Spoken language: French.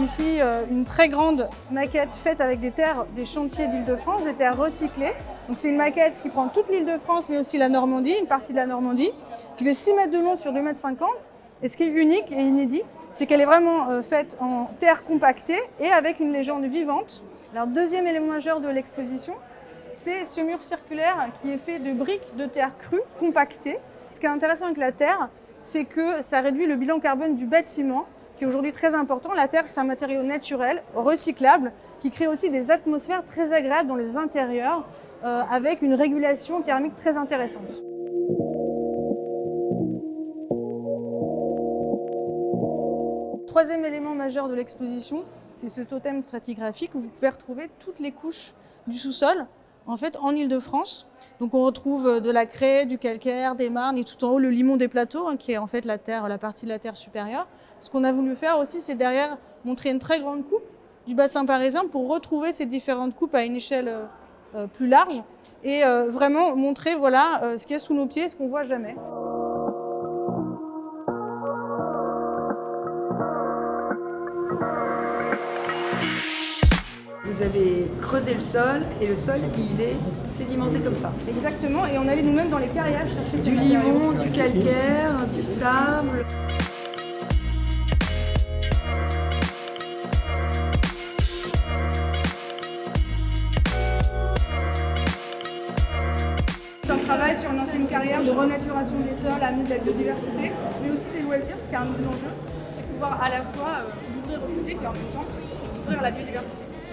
Ici, euh, une très grande maquette faite avec des terres des chantiers d'Île-de-France, des terres recyclées. Donc c'est une maquette qui prend toute l'Île-de-France, mais aussi la Normandie, une partie de la Normandie, qui fait 6 mètres de long sur 2 mètres 50. Et ce qui est unique et inédit, c'est qu'elle est vraiment euh, faite en terre compactée et avec une légende vivante. Alors deuxième élément majeur de l'exposition, c'est ce mur circulaire qui est fait de briques de terre crue compactées. Ce qui est intéressant avec la terre, c'est que ça réduit le bilan carbone du bâtiment, qui est aujourd'hui très important. La terre, c'est un matériau naturel, recyclable, qui crée aussi des atmosphères très agréables dans les intérieurs, euh, avec une régulation thermique très intéressante. Troisième élément majeur de l'exposition, c'est ce totem stratigraphique où vous pouvez retrouver toutes les couches du sous-sol en fait en Ile-de-France. Donc on retrouve euh, de la craie, du calcaire, des marnes et tout en haut le limon des plateaux hein, qui est en fait la terre, la partie de la terre supérieure. Ce qu'on a voulu faire aussi, c'est derrière montrer une très grande coupe du bassin parisien pour retrouver ces différentes coupes à une échelle euh, euh, plus large et vraiment montrer voilà ce qu'il y a sous nos pieds, ce qu'on voit jamais. Vous avez creusé le sol et le sol, il est sédimenté comme ça. Exactement, et on allait nous-mêmes dans les carrières chercher du limon, du calcaire, du sable. On travaille sur une ancienne carrière de renaturation des sols, amener de la biodiversité, mais aussi des loisirs, ce qui est un nouvel enjeu, c'est pouvoir à la fois euh, ouvrir au public et en même temps ouvrir la biodiversité.